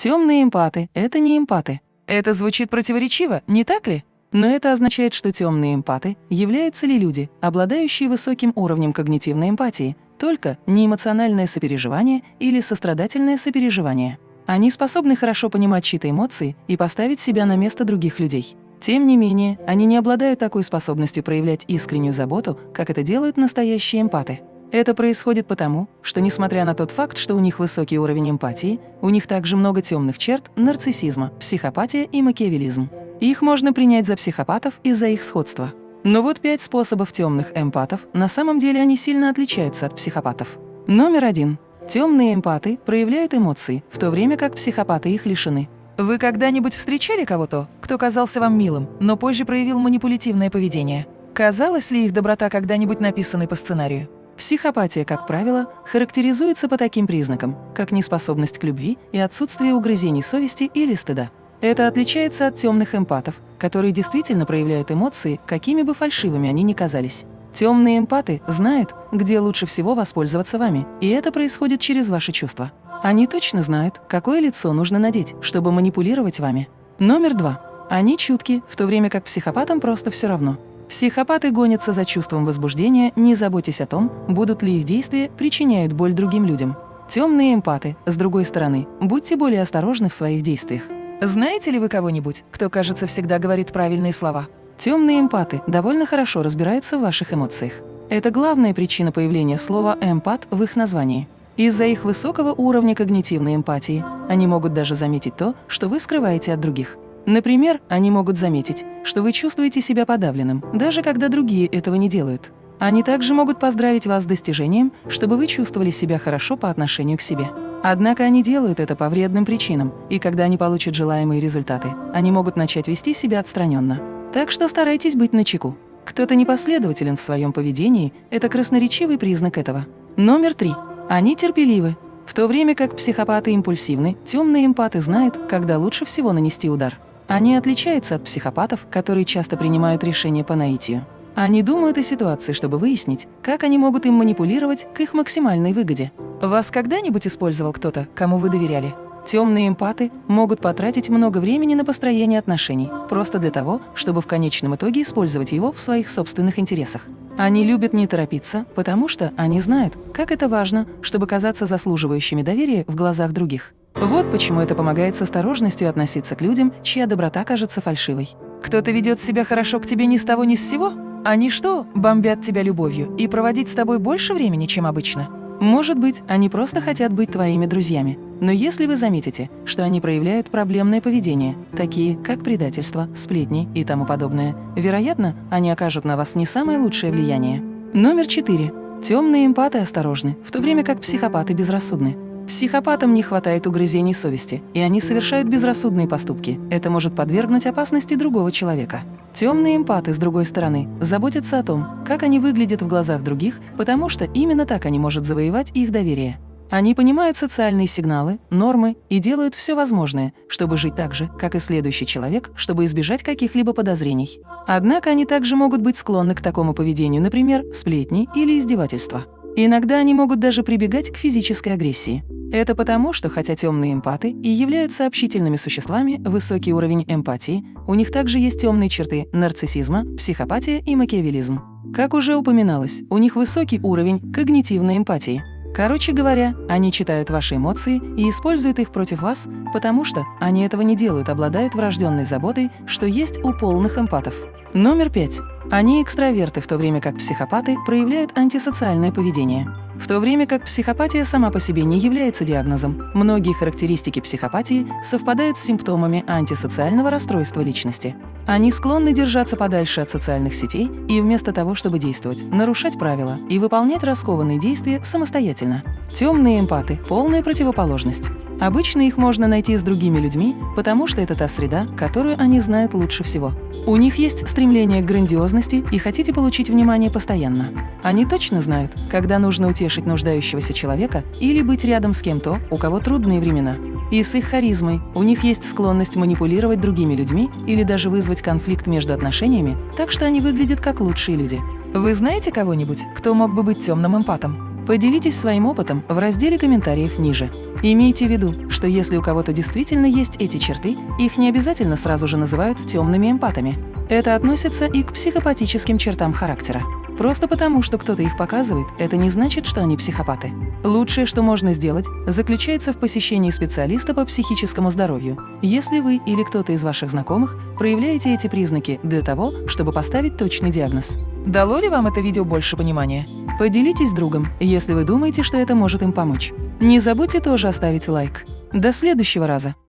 Темные эмпаты – это не эмпаты. Это звучит противоречиво, не так ли? Но это означает, что темные эмпаты являются ли люди, обладающие высоким уровнем когнитивной эмпатии, только не эмоциональное сопереживание или сострадательное сопереживание. Они способны хорошо понимать чьи-то эмоции и поставить себя на место других людей. Тем не менее, они не обладают такой способностью проявлять искреннюю заботу, как это делают настоящие эмпаты. Это происходит потому, что несмотря на тот факт, что у них высокий уровень эмпатии, у них также много темных черт нарциссизма, психопатия и макиавелизм. Их можно принять за психопатов из-за их сходства. Но вот пять способов темных эмпатов, на самом деле они сильно отличаются от психопатов. Номер один. Темные эмпаты проявляют эмоции, в то время как психопаты их лишены. Вы когда-нибудь встречали кого-то, кто казался вам милым, но позже проявил манипулятивное поведение? Казалось ли их доброта когда-нибудь написанной по сценарию? Психопатия, как правило, характеризуется по таким признакам, как неспособность к любви и отсутствие угрызений совести или стыда. Это отличается от темных эмпатов, которые действительно проявляют эмоции, какими бы фальшивыми они ни казались. Темные эмпаты знают, где лучше всего воспользоваться вами, и это происходит через ваши чувства. Они точно знают, какое лицо нужно надеть, чтобы манипулировать вами. Номер два. Они чутки, в то время как психопатам просто все равно. Психопаты гонятся за чувством возбуждения, не заботясь о том, будут ли их действия причиняют боль другим людям. Темные эмпаты, с другой стороны, будьте более осторожны в своих действиях. Знаете ли вы кого-нибудь, кто, кажется, всегда говорит правильные слова? Темные эмпаты довольно хорошо разбираются в ваших эмоциях. Это главная причина появления слова «эмпат» в их названии. Из-за их высокого уровня когнитивной эмпатии они могут даже заметить то, что вы скрываете от других. Например, они могут заметить, что вы чувствуете себя подавленным, даже когда другие этого не делают. Они также могут поздравить вас с достижением, чтобы вы чувствовали себя хорошо по отношению к себе. Однако они делают это по вредным причинам, и когда они получат желаемые результаты, они могут начать вести себя отстраненно. Так что старайтесь быть начеку. Кто-то непоследователен в своем поведении – это красноречивый признак этого. Номер три. Они терпеливы. В то время как психопаты импульсивны, темные эмпаты знают, когда лучше всего нанести удар. Они отличаются от психопатов, которые часто принимают решения по наитию. Они думают о ситуации, чтобы выяснить, как они могут им манипулировать к их максимальной выгоде. Вас когда-нибудь использовал кто-то, кому вы доверяли? Темные эмпаты могут потратить много времени на построение отношений, просто для того, чтобы в конечном итоге использовать его в своих собственных интересах. Они любят не торопиться, потому что они знают, как это важно, чтобы казаться заслуживающими доверия в глазах других. Вот почему это помогает с осторожностью относиться к людям, чья доброта кажется фальшивой. Кто-то ведет себя хорошо к тебе ни с того ни с сего? Они что, бомбят тебя любовью и проводить с тобой больше времени, чем обычно? Может быть, они просто хотят быть твоими друзьями. Но если вы заметите, что они проявляют проблемное поведение, такие как предательство, сплетни и тому подобное, вероятно, они окажут на вас не самое лучшее влияние. Номер четыре. Темные эмпаты осторожны, в то время как психопаты безрассудны. Психопатам не хватает угрызений совести, и они совершают безрассудные поступки. Это может подвергнуть опасности другого человека. Темные эмпаты, с другой стороны, заботятся о том, как они выглядят в глазах других, потому что именно так они могут завоевать их доверие. Они понимают социальные сигналы, нормы и делают все возможное, чтобы жить так же, как и следующий человек, чтобы избежать каких-либо подозрений. Однако они также могут быть склонны к такому поведению, например, сплетни или издевательства. Иногда они могут даже прибегать к физической агрессии. Это потому, что хотя темные эмпаты и являются общительными существами, высокий уровень эмпатии, у них также есть темные черты нарциссизма, психопатия и макиавелизм. Как уже упоминалось, у них высокий уровень когнитивной эмпатии. Короче говоря, они читают ваши эмоции и используют их против вас, потому что они этого не делают, обладают врожденной заботой, что есть у полных эмпатов. Номер пять. Они экстраверты, в то время как психопаты проявляют антисоциальное поведение. В то время как психопатия сама по себе не является диагнозом, многие характеристики психопатии совпадают с симптомами антисоциального расстройства личности. Они склонны держаться подальше от социальных сетей и вместо того, чтобы действовать, нарушать правила и выполнять раскованные действия самостоятельно. Темные эмпаты – полная противоположность. Обычно их можно найти с другими людьми, потому что это та среда, которую они знают лучше всего. У них есть стремление к грандиозности и хотите получить внимание постоянно. Они точно знают, когда нужно утешить нуждающегося человека или быть рядом с кем-то, у кого трудные времена. И с их харизмой у них есть склонность манипулировать другими людьми или даже вызвать конфликт между отношениями, так что они выглядят как лучшие люди. Вы знаете кого-нибудь, кто мог бы быть темным эмпатом? Поделитесь своим опытом в разделе комментариев ниже. Имейте в виду, что если у кого-то действительно есть эти черты, их не обязательно сразу же называют темными эмпатами. Это относится и к психопатическим чертам характера. Просто потому, что кто-то их показывает, это не значит, что они психопаты. Лучшее, что можно сделать, заключается в посещении специалиста по психическому здоровью, если вы или кто-то из ваших знакомых проявляете эти признаки для того, чтобы поставить точный диагноз. Дало ли вам это видео больше понимания? Поделитесь с другом, если вы думаете, что это может им помочь. Не забудьте тоже оставить лайк. До следующего раза!